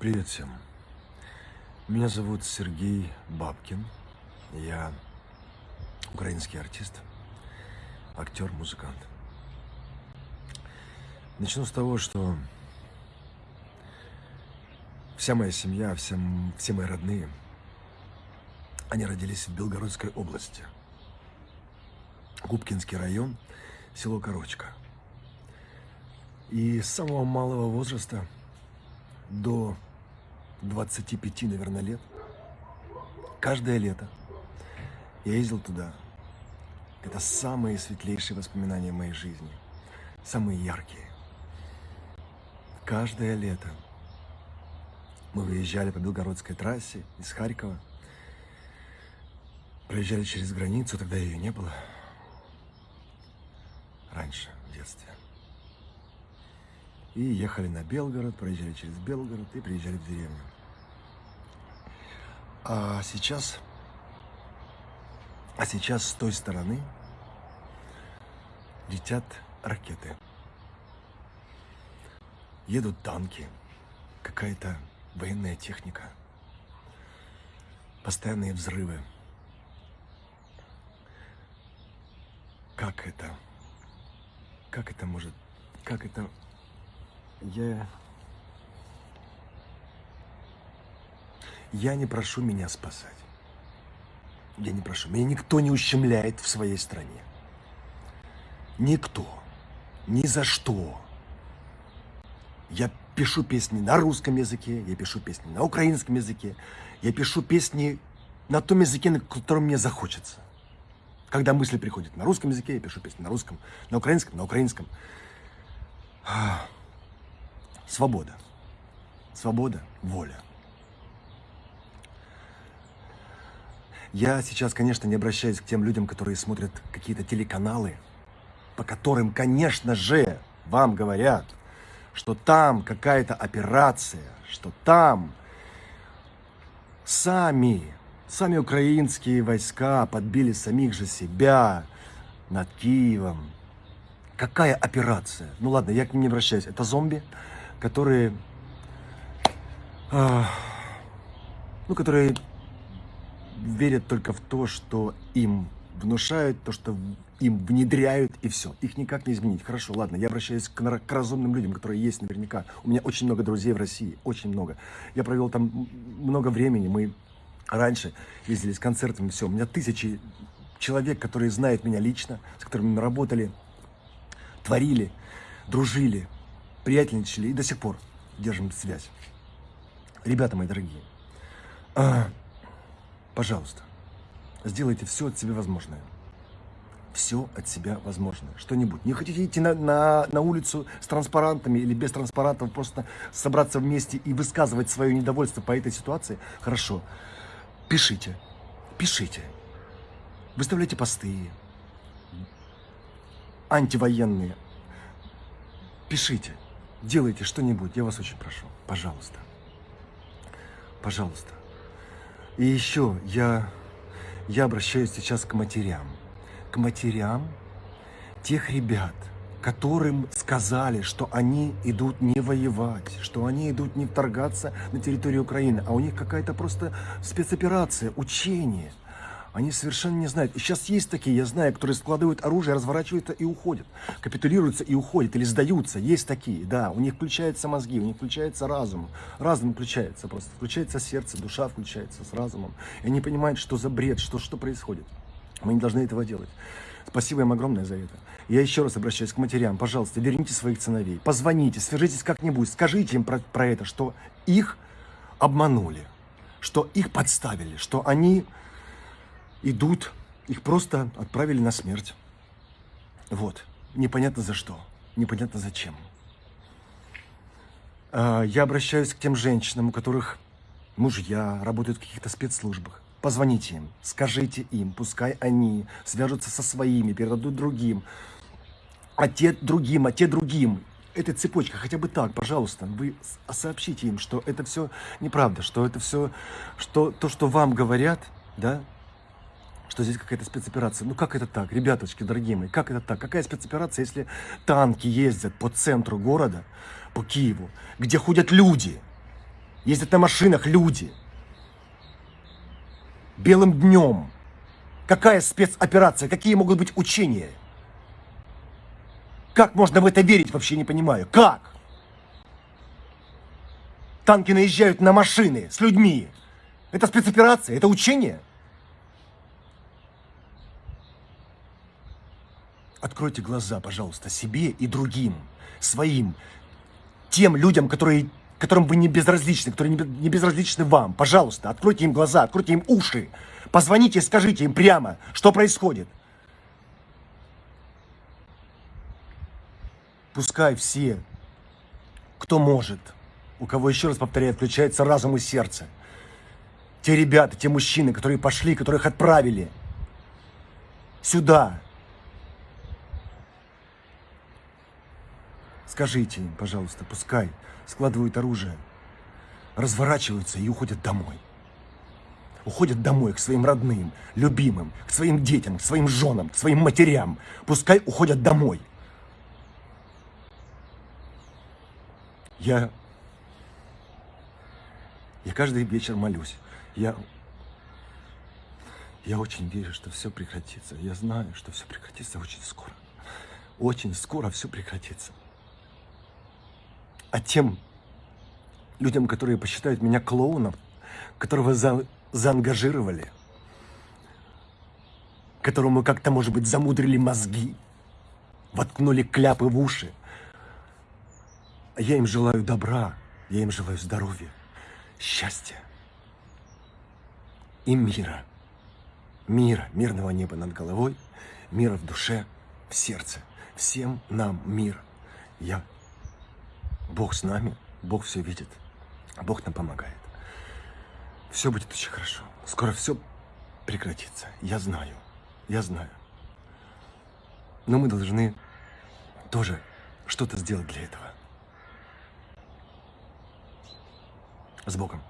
Привет всем. Меня зовут Сергей Бабкин. Я украинский артист, актер, музыкант. Начну с того, что вся моя семья, вся, все мои родные, они родились в Белгородской области. Губкинский район, село Корочка. И с самого малого возраста до 25, наверное, лет, каждое лето я ездил туда. Это самые светлейшие воспоминания моей жизни, самые яркие. Каждое лето мы выезжали по Белгородской трассе из Харькова, проезжали через границу, тогда ее не было, раньше, в детстве. И ехали на Белгород, проезжали через Белгород и приезжали в деревню. А сейчас, а сейчас с той стороны летят ракеты. Едут танки, какая-то военная техника, постоянные взрывы. Как это? Как это может? Как это я... Я не прошу меня спасать. Я не прошу. Меня никто не ущемляет в своей стране. Никто. Ни за что. Я пишу песни на русском языке, я пишу песни на украинском языке, я пишу песни на том языке, на котором мне захочется. Когда мысли приходят на русском языке, я пишу песни на русском, на украинском, на украинском. Свобода. Свобода, воля. Я сейчас, конечно, не обращаюсь к тем людям, которые смотрят какие-то телеканалы, по которым, конечно же, вам говорят, что там какая-то операция, что там сами, сами украинские войска подбили самих же себя над Киевом. Какая операция? Ну ладно, я к ним не обращаюсь. Это зомби, которые, э, ну, которые верят только в то, что им внушают, то, что им внедряют, и все. Их никак не изменить. Хорошо, ладно, я обращаюсь к, к разумным людям, которые есть наверняка. У меня очень много друзей в России, очень много. Я провел там много времени, мы раньше ездили с концертами, все. У меня тысячи человек, которые знают меня лично, с которыми мы работали, творили, дружили, приятельничали и до сих пор держим связь. Ребята мои дорогие, а, пожалуйста, сделайте все от себя возможное. Все от себя возможное. Что-нибудь. Не хотите идти на, на, на улицу с транспарантами или без транспарантов, просто собраться вместе и высказывать свое недовольство по этой ситуации? Хорошо. Пишите. Пишите. Выставляйте посты. Антивоенные. Пишите делайте что-нибудь, я вас очень прошу, пожалуйста. Пожалуйста. И еще я, я обращаюсь сейчас к матерям. К матерям тех ребят, которым сказали, что они идут не воевать, что они идут не вторгаться на территорию Украины, а у них какая-то просто спецоперация, учение. Они совершенно не знают. И сейчас есть такие, я знаю, которые складывают оружие, разворачиваются и уходят. Капитулируются и уходят, или сдаются. Есть такие, да. У них включаются мозги, у них включается разум. Разум включается просто. Включается сердце, душа включается с разумом. И они понимают, что за бред, что, что происходит. Мы не должны этого делать. Спасибо им огромное за это. Я еще раз обращаюсь к матерям. Пожалуйста, верните своих сыновей. Позвоните, свяжитесь как-нибудь. Скажите им про, про это, что их обманули. Что их подставили. Что они идут, их просто отправили на смерть. Вот. Непонятно за что, непонятно зачем. А, я обращаюсь к тем женщинам, у которых мужья работают в каких-то спецслужбах. Позвоните им, скажите им, пускай они свяжутся со своими, передадут другим, а те другим, а те другим. Эта цепочка, хотя бы так, пожалуйста, вы сообщите им, что это все неправда, что это все, что то, что вам говорят, да, что здесь какая-то спецоперация. Ну как это так, ребяточки, дорогие мои, как это так? Какая спецоперация, если танки ездят по центру города, по Киеву, где ходят люди? ездят на машинах люди. Белым днем. Какая спецоперация? Какие могут быть учения? Как можно в это верить, вообще не понимаю. Как? Танки наезжают на машины с людьми. Это спецоперация? Это учение? Откройте глаза, пожалуйста, себе и другим, своим, тем людям, которые, которым вы не безразличны, которые не безразличны вам. Пожалуйста, откройте им глаза, откройте им уши. Позвоните скажите им прямо, что происходит. Пускай все, кто может, у кого, еще раз повторяю, включается разум и сердце, те ребята, те мужчины, которые пошли, которых отправили сюда, Скажите им, пожалуйста, пускай складывают оружие, разворачиваются и уходят домой. Уходят домой к своим родным, любимым, к своим детям, к своим женам, к своим матерям. Пускай уходят домой. Я, я каждый вечер молюсь. Я, я очень верю, что все прекратится. Я знаю, что все прекратится очень скоро. Очень скоро все прекратится. А тем людям, которые посчитают меня клоуном, которого за, заангажировали, которому как-то, может быть, замудрили мозги, воткнули кляпы в уши. Я им желаю добра, я им желаю здоровья, счастья и мира. Мира, мирного неба над головой, мира в душе, в сердце. Всем нам мир. Я Бог с нами, Бог все видит, Бог нам помогает. Все будет очень хорошо. Скоро все прекратится. Я знаю, я знаю. Но мы должны тоже что-то сделать для этого. С Богом.